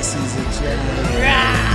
this is a challenge.